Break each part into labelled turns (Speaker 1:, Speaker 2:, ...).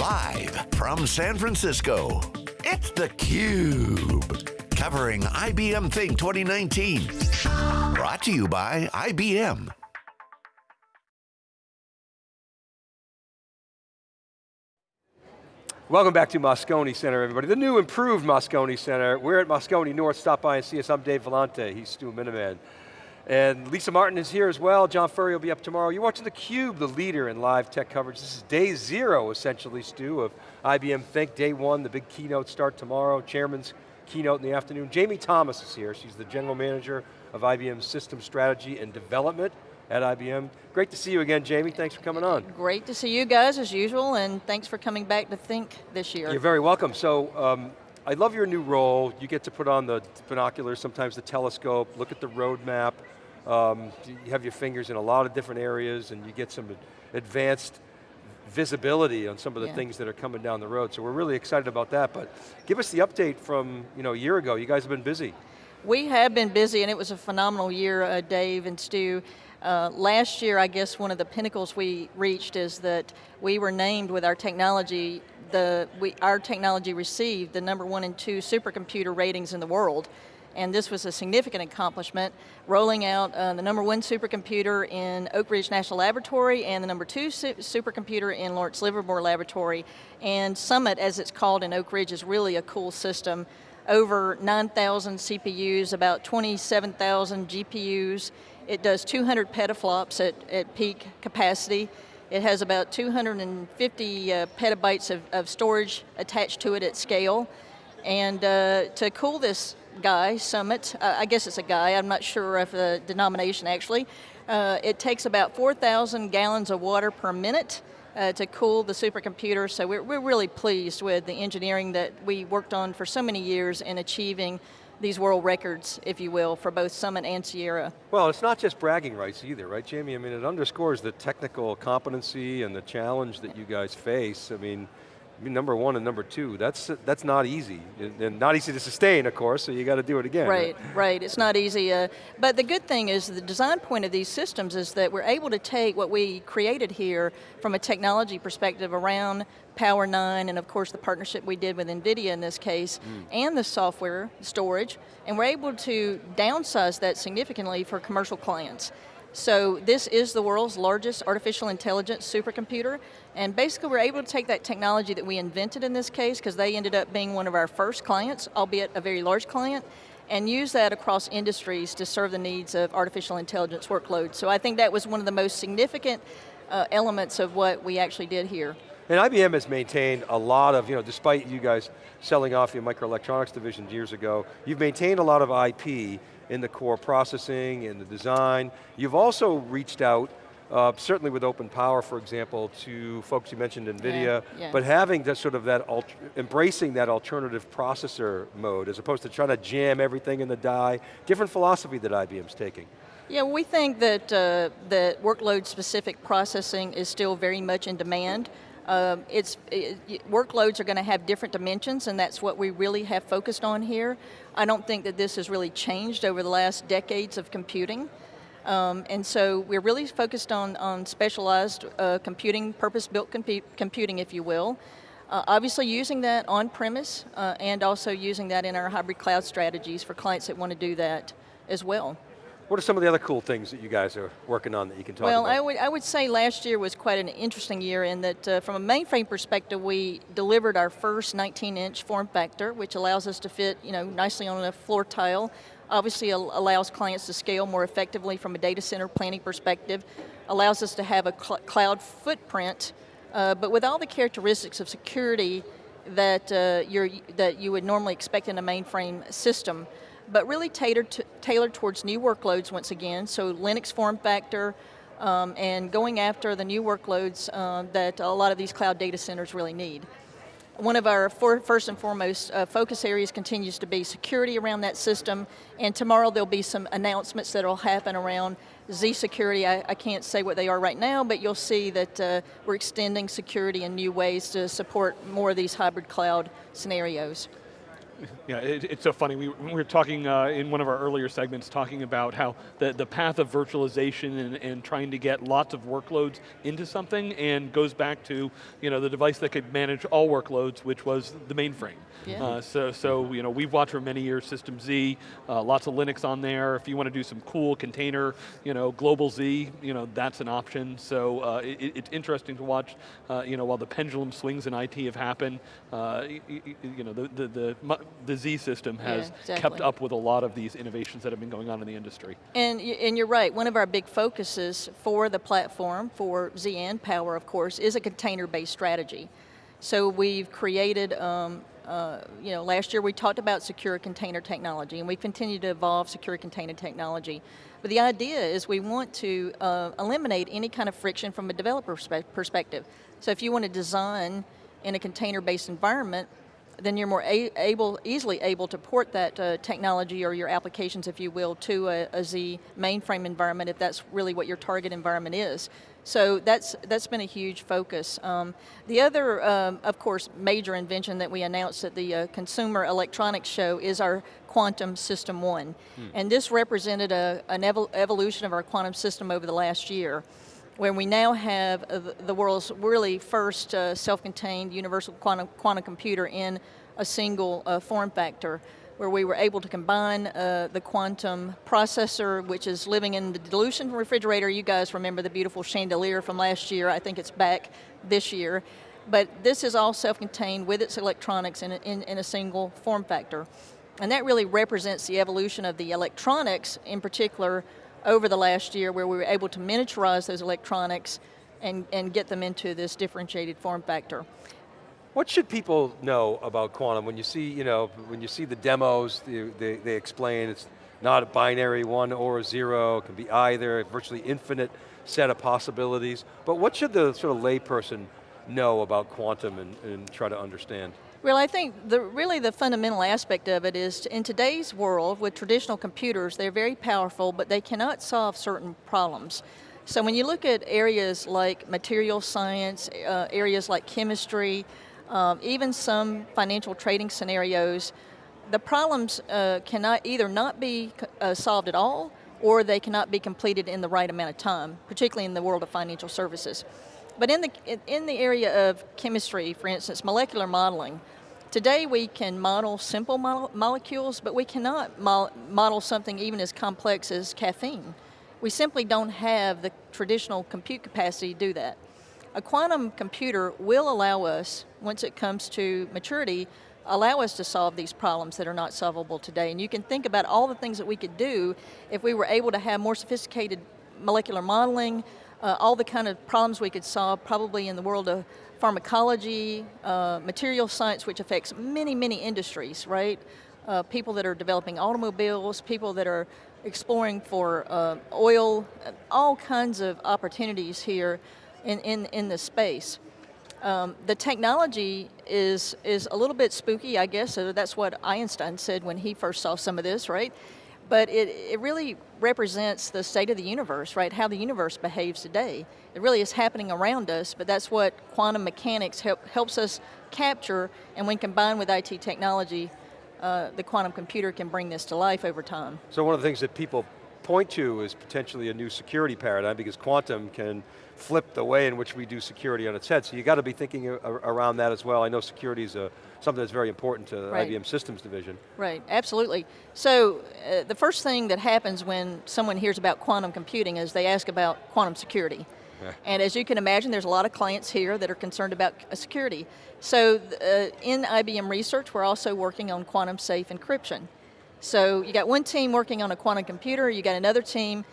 Speaker 1: Live from San Francisco, it's theCUBE. Covering IBM Think 2019. Brought to you by IBM.
Speaker 2: Welcome back to Moscone Center, everybody. The new improved Moscone Center. We're at Moscone North. Stop by and see us. I'm Dave Vellante. He's Stu Miniman. And Lisa Martin is here as well. John Furrier will be up tomorrow. You're watching theCUBE, the leader in live tech coverage. This is day zero, essentially, Stu, of IBM Think. Day one, the big keynote start tomorrow. Chairman's keynote in the afternoon. Jamie Thomas is here. She's the general manager of IBM System Strategy and Development at IBM. Great to see you again, Jamie. Thanks for coming on.
Speaker 3: Great to see you guys as usual, and thanks for coming back to Think this year.
Speaker 2: You're very welcome. So, um, I love your new role. You get to put on the binoculars, sometimes the telescope, look at the roadmap. Um, you have your fingers in a lot of different areas and you get some advanced visibility on some of the yeah. things that are coming down the road. So we're really excited about that, but give us the update from you know, a year ago. You guys have been busy.
Speaker 3: We have been busy and it was a phenomenal year, uh, Dave and Stu. Uh, last year, I guess one of the pinnacles we reached is that we were named with our technology, the, we, our technology received the number one and two supercomputer ratings in the world. And this was a significant accomplishment, rolling out uh, the number one supercomputer in Oak Ridge National Laboratory and the number two su supercomputer in Lawrence Livermore Laboratory. And Summit, as it's called in Oak Ridge, is really a cool system. Over 9,000 CPUs, about 27,000 GPUs, it does 200 petaflops at, at peak capacity. It has about 250 uh, petabytes of, of, storage attached to it at scale. And uh, to cool this guy, Summit, uh, I guess it's a guy, I'm not sure of the denomination actually, uh, it takes about 4,000 gallons of water per minute uh, to cool the supercomputer, so we're, we're really pleased with the engineering that we worked on for so many years in achieving these world records, if you will, for both Summit and Sierra.
Speaker 2: Well, it's not just bragging rights either, right, Jamie? I mean, it underscores the technical competency and the challenge that you guys face. I mean, number one and number two, that's, that's not easy. And not easy to sustain, of course, so you got to do it again.
Speaker 3: Right, right, it's not easy. Uh, but the good thing is the design point of these systems is that we're able to take what we created here from a technology perspective around Power 9 and of course the partnership we did with NVIDIA in this case, mm. and the software, storage, and we're able to downsize that significantly for commercial clients. So this is the world's largest artificial intelligence supercomputer, and basically we're able to take that technology that we invented in this case, because they ended up being one of our first clients, albeit a very large client, and use that across industries to serve the needs of artificial intelligence workloads. So I think that was one of the most significant uh, elements of what we actually did here.
Speaker 2: And IBM has maintained a lot of, you know, despite you guys selling off your microelectronics division years ago, you've maintained a lot of IP in the core processing, in the design. You've also reached out, uh, certainly with Open Power, for example, to folks you mentioned NVIDIA, yeah, yeah. but having that sort of that, embracing that alternative processor mode, as opposed to trying to jam everything in the die, different philosophy that IBM's taking.
Speaker 3: Yeah, we think that, uh, that workload-specific processing is still very much in demand. Um, it's, it, workloads are going to have different dimensions and that's what we really have focused on here. I don't think that this has really changed over the last decades of computing. Um, and so we're really focused on, on specialized uh, computing, purpose-built compu computing, if you will. Uh, obviously using that on-premise uh, and also using that in our hybrid cloud strategies for clients that want to do that as well.
Speaker 2: What are some of the other cool things that you guys are working on that you can talk
Speaker 3: well,
Speaker 2: about? Well,
Speaker 3: I would, I would say last year was quite an interesting year in that uh, from a mainframe perspective, we delivered our first 19-inch form factor, which allows us to fit you know, nicely on a floor tile. Obviously allows clients to scale more effectively from a data center planning perspective, allows us to have a cl cloud footprint, uh, but with all the characteristics of security that, uh, you're, that you would normally expect in a mainframe system but really tailored, to, tailored towards new workloads once again, so Linux form factor, um, and going after the new workloads uh, that a lot of these cloud data centers really need. One of our for, first and foremost uh, focus areas continues to be security around that system, and tomorrow there'll be some announcements that will happen around Z-Security. I, I, can't say what they are right now, but you'll see that uh, we're extending security in new ways to support more of these hybrid cloud scenarios.
Speaker 4: Yeah, it, it's so funny. We, we were talking uh, in one of our earlier segments talking about how the, the path of virtualization and, and trying to get lots of workloads into something and goes back to you know, the device that could manage all workloads, which was the mainframe.
Speaker 3: Yeah.
Speaker 4: Uh, so, so you know, we've watched for many years System Z, uh, lots of Linux on there. If you want to do some cool container, you know, global Z, you know, that's an option. So uh, it, it's interesting to watch, uh, you know, while the pendulum swings in IT have happened, uh, you, you know, the, the, the, the Z system has
Speaker 3: Yeah, exactly.
Speaker 4: kept up with a lot of these innovations that have been going on in the industry.
Speaker 3: And, and you're right, one of our big focuses for the platform, for ZN Power of course, is a container-based strategy. So we've created, um, uh, you know, last year we talked about secure container technology and we continue to evolve secure container technology. But the idea is we want to uh, eliminate any kind of friction from a developer perspective. So if you want to design in a container-based environment, then you're more a- able, easily able to port that uh, technology or your applications, if you will, to a, a Z mainframe environment if that's really what your target environment is. So that's, that's been a huge focus. Um, the other, um, of course, major invention that we announced at the uh, Consumer Electronics Show is our Quantum System 1. And this represented a, an evol- evolution of our quantum system over the last year where we now have uh, the- world's really first uh, self-contained universal quantum, quantum computer in a single uh, form factor, where we were able to combine uh, the quantum processor, which is living in the dilution refrigerator. You guys remember the beautiful chandelier from last year. I think it's back this year. But this is all self-contained with its electronics in a, in, in a single form factor. And that really represents the evolution of the electronics, in particular, over the last year where we were able to miniaturize those electronics and, and get them into this differentiated form factor.
Speaker 2: What should people know about quantum when you see, you know, when you see the demos, they, they, they explain it's not a binary one or a zero, it can be either, virtually infinite set of possibilities. But what should the sort of layperson know about quantum and, and try to understand?
Speaker 3: Well, I think the, really the fundamental aspect of it is in today's world with traditional computers, they're very powerful, but they cannot solve certain problems. So when you look at areas like material science, uh, areas like chemistry, um, even some financial trading scenarios, the problems uh, cannot either not be uh, solved at all, or they cannot be completed in the right amount of time, particularly in the world of financial services. But in the, in the area of chemistry, for instance, molecular modeling, today we can model simple mo molecules, but we cannot mo model something even as complex as caffeine. We simply don't have the traditional compute capacity to do that. A quantum computer will allow us, once it comes to maturity, allow us to solve these problems that are not solvable today. And you can think about all the things that we could do if we were able to have more sophisticated molecular modeling, uh, all the kind of problems we could solve probably in the world of pharmacology, uh, material science, which affects many, many industries, right? Uh, people that are developing automobiles, people that are exploring for uh, oil, all kinds of opportunities here in, in, in this space. Um, the technology is, is a little bit spooky, I guess, so that's what Einstein said when he first saw some of this, right? But it, it really represents the state of the universe, right? How the universe behaves today. It really is happening around us, but that's what quantum mechanics help, helps us capture, and when combined with IT technology, uh, the quantum computer can bring this to life over time.
Speaker 2: So one of the things that people point to is potentially a new security paradigm because quantum can flip the way in which we do security on its head. So you got to be thinking around that as well. I know security is a, something that's very important to
Speaker 3: Right.
Speaker 2: IBM Systems Division.
Speaker 3: Right, absolutely. So uh, the first thing that happens when someone hears about quantum computing is they ask about quantum security.
Speaker 2: Yeah.
Speaker 3: And as you can imagine, there's a lot of clients here that are concerned about uh, security. So uh, in IBM research, we're also working on quantum safe encryption. So you got one team working on a quantum computer, you got another team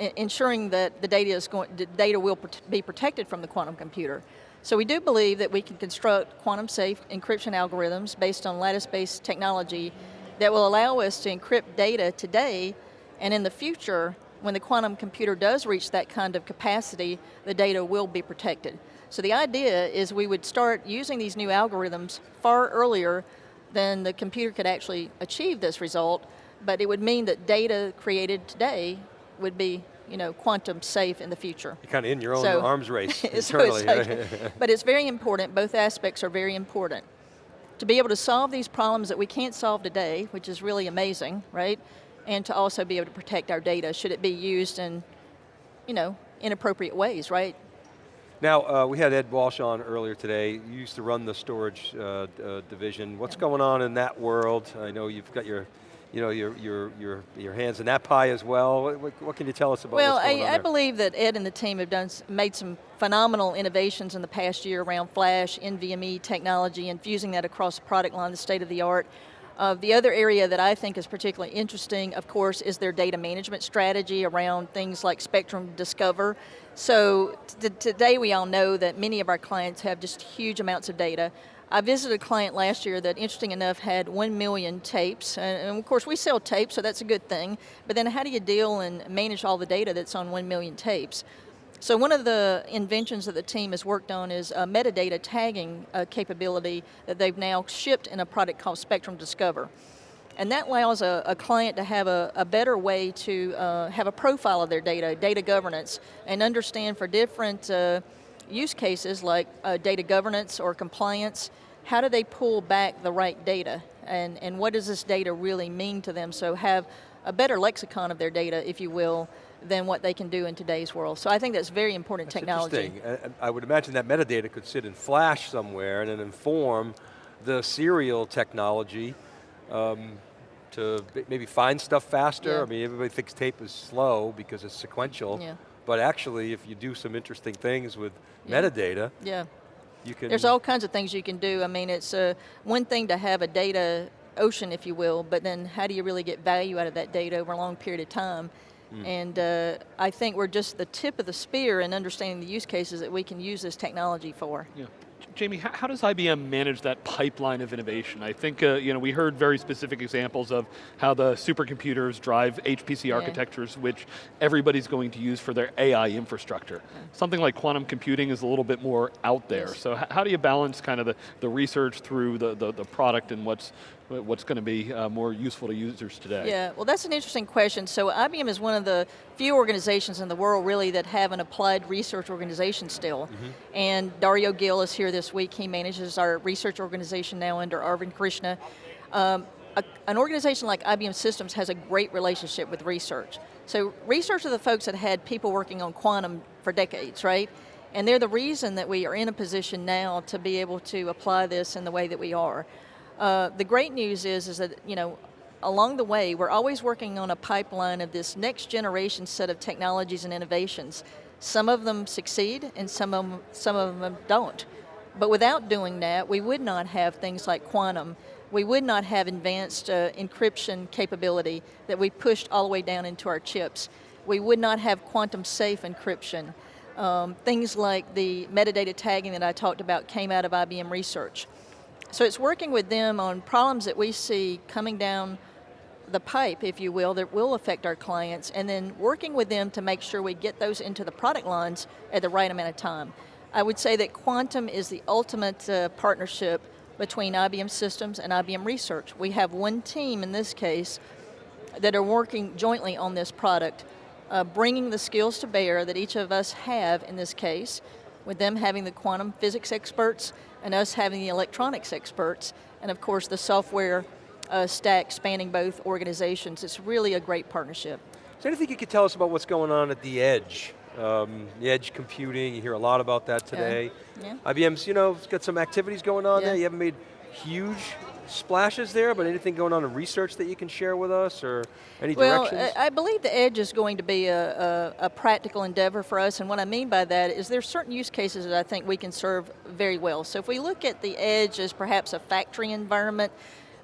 Speaker 3: e- ensuring that the data is going, data will be protected from the quantum computer. So we do believe that we can construct quantum safe encryption algorithms based on lattice-based technology that will allow us to encrypt data today and in the future, when the quantum computer does reach that kind of capacity, the data will be protected. So the idea is we would start using these new algorithms far earlier than the computer could actually achieve this result, but it would mean that data created today would be you know, quantum safe in the future.
Speaker 2: You're kind of in your own
Speaker 3: So-
Speaker 2: arms race
Speaker 3: So it's like- but it's very important, both aspects are very important. to be able to solve these problems that we can't solve today, which is really amazing, right? And to also be able to protect our data should it be used in, you know, inappropriate ways, right?
Speaker 2: Now, uh, we had Ed Walsh on earlier today. You used to run the storage uh, uh, division. What's going on in that world? I know you've got your you know, your, your, your, your hands in that pie as well. What, what can you tell us about
Speaker 3: well,
Speaker 2: I,
Speaker 3: I believe that Ed and the team have done made some phenomenal innovations in the past year around flash, NVMe technology, and fusing that across the product line, the state of the art. Uh, the other area that I think is particularly interesting, of course, is their data management strategy around things like Spectrum Discover. So today we all know that many of our clients have just huge amounts of data. I visited a client last year that, interesting enough, had one million tapes, and, of course we sell tapes, so that's a good thing, but then how do you deal and manage all the data that's on one million tapes? So one of the inventions that the team has worked on is a metadata tagging uh, capability that they've now shipped in a product called Spectrum Discover. And that allows a, a client to have a, a better way to uh, have a profile of their data, data governance, and understand for different uh, use cases like uh, data governance or compliance, how do they pull back the right data? And, and what does this data really mean to them? So have a better lexicon of their data, if you will, than what they can do in today's world. So I think that's very important that's technology.
Speaker 2: Interesting. I would imagine that metadata could sit in Flash somewhere and then inform the serial technology um, to maybe find stuff faster. Yeah. I mean, everybody thinks tape is slow because it's sequential. Yeah. But actually, if you do some interesting things with yeah. metadata,
Speaker 3: yeah. You can There's all kinds of things you can do. I mean, it's uh, one thing to have a data ocean, if you will, but then how do you really get value out of that data over a long period of time? Mm. And uh, I think we're just the tip of the spear in understanding the use cases that we can use this technology for.
Speaker 4: Yeah. Jamie, how, does IBM manage that pipeline of innovation? I think uh, you know we heard very specific examples of how the supercomputers drive HPC yeah. architectures, which everybody's going to use for their AI infrastructure. Yeah. Something like quantum computing is a little bit more out there. Yes. So how do you balance kind of the, the research through the, the, the product and what's what's going to be uh, more useful to users today?
Speaker 3: Yeah, well that's an interesting question. So IBM is one of the few organizations in the world really that have an applied research organization still. Mm -hmm. And Dario Gil is here this week. He manages our research organization now under Arvind Krishna. Um, a, an organization like IBM Systems has a great relationship with research. So research are the folks that had people working on quantum for decades, right? And they're the reason that we are in a position now to be able to apply this in the way that we are. Uh, the great news is, is that, you know, along the way, we're always working on a pipeline of this next generation set of technologies and innovations. Some of them succeed and some of them, some of them don't. But without doing that, we would not have things like quantum. We would not have advanced uh, encryption capability that we pushed all the way down into our chips. We would not have quantum safe encryption. Um, things like the metadata tagging that I talked about came out of IBM research. So it's working with them on problems that we see coming down the pipe, if you will, that will affect our clients, and then working with them to make sure we get those into the product lines at the right amount of time. I would say that Quantum is the ultimate uh, partnership between IBM Systems and IBM Research. We have one team in this case that are working jointly on this product, uh, bringing the skills to bear that each of us have in this case, with them having the quantum physics experts and us having the electronics experts, and of course the software uh, stack spanning both organizations. It's really a great partnership.
Speaker 2: Is there anything you could tell us about what's going on at the edge? Um, the edge computing, you hear a lot about that today. Yeah. yeah. IBM's, you know, got some activities going on yeah. there. You haven't made huge splashes there, but anything going on in research that you can share with us or any
Speaker 3: well,
Speaker 2: directions?
Speaker 3: I believe the edge is going to be a, a, a, practical endeavor for us, and what I mean by that is there's certain use cases that I think we can serve very well. So if we look at the edge as perhaps a factory environment,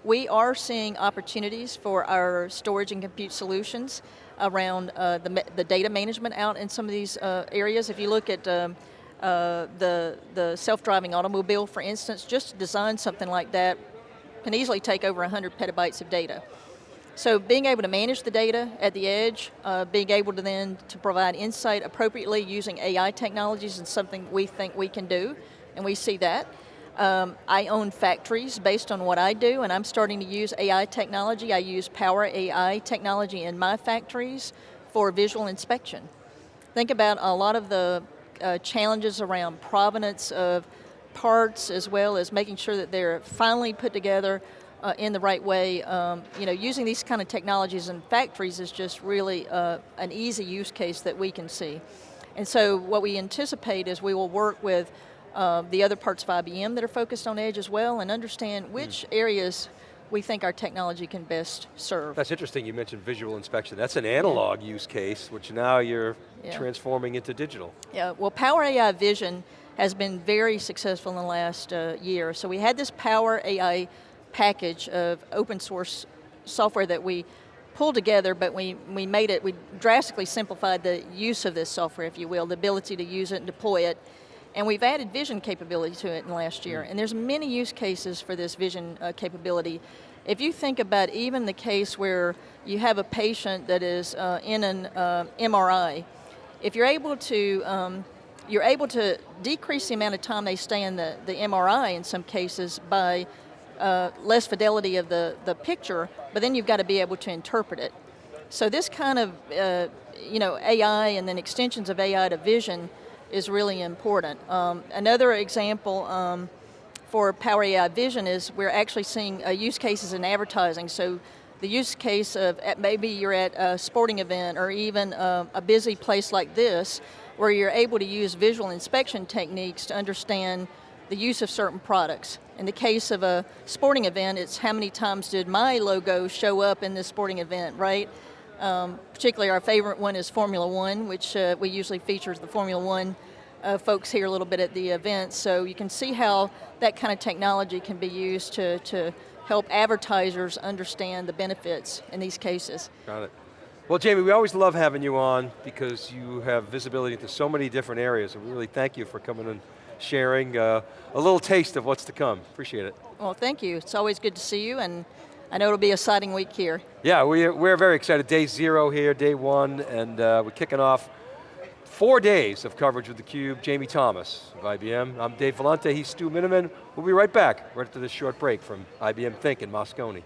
Speaker 3: we are seeing opportunities for our storage and compute solutions around uh, the, the data management out in some of these uh, areas. If you look at um, uh, the, the self-driving automobile, for instance, just design something like that can easily take over 100 petabytes of data. So being able to manage the data at the edge, uh, being able to then to provide insight appropriately using AI technologies is something we think we can do, and we see that. Um, I own factories based on what I do, and I'm starting to use AI technology. I use Power AI technology in my factories for visual inspection. Think about a lot of the uh, challenges around provenance of parts as well as making sure that they're finally put together uh, in the right way. Um, you know, using these kind of technologies in factories is just really uh, an easy use case that we can see. And so what we anticipate is we will work with uh, the other parts of IBM that are focused on edge as well and understand which mm. areas we think our technology can best serve.
Speaker 2: That's interesting, you mentioned visual inspection. That's an analog use case, which now you're yeah. transforming into digital.
Speaker 3: Yeah, well Power AI Vision has been very successful in the last uh, year. So we had this Power AI package of open source software that we pulled together, but we, we made it, we drastically simplified the use of this software, if you will, the ability to use it and deploy it. And we've added vision capability to it in the last year. And there's many use cases for this vision uh, capability. If you think about even the case where you have a patient that is uh, in an uh, MRI, if you're able to um, you're able to decrease the amount of time they stay in the, the MRI in some cases by uh, less fidelity of the, the picture, but then you've got to be able to interpret it. So this kind of, uh, you know, AI and then extensions of AI to vision is really important. Um, another example um, for Power AI Vision is we're actually seeing uh, use cases in advertising. So the use case of maybe you're at a sporting event or even uh, a busy place like this where you're able to use visual inspection techniques to understand the use of certain products. In the case of a sporting event, it's how many times did my logo show up in this sporting event, right? Um, particularly our favorite one is Formula One, which uh, we usually feature the Formula One uh, folks here a little bit at the event. So you can see how that kind of technology can be used to, to help advertisers understand the benefits in these cases.
Speaker 2: Got it. Well, Jamie, we always love having you on because you have visibility into so many different areas, and we really thank you for coming and sharing uh, a little taste of what's to come. Appreciate it.
Speaker 3: Well, thank you. It's always good to see you, and I know it'll be a exciting week here.
Speaker 2: Yeah, we're, we're very excited. Day zero here, day one, and uh, we're kicking off four days of coverage with theCUBE. Jamie Thomas of IBM. I'm Dave Vellante, he's Stu Miniman. We'll be right back, right after this short break from IBM Think in Moscone.